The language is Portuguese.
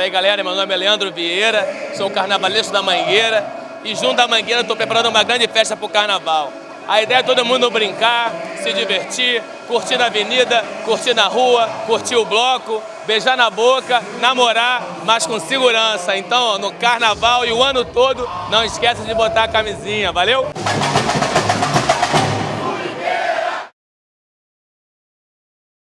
aí galera, meu nome é Leandro Vieira, sou carnavalesco da Mangueira e junto da Mangueira estou preparando uma grande festa para o carnaval. A ideia é todo mundo brincar, se divertir, curtir na avenida, curtir na rua, curtir o bloco, beijar na boca, namorar, mas com segurança. Então, no carnaval e o ano todo, não esqueça de botar a camisinha, valeu?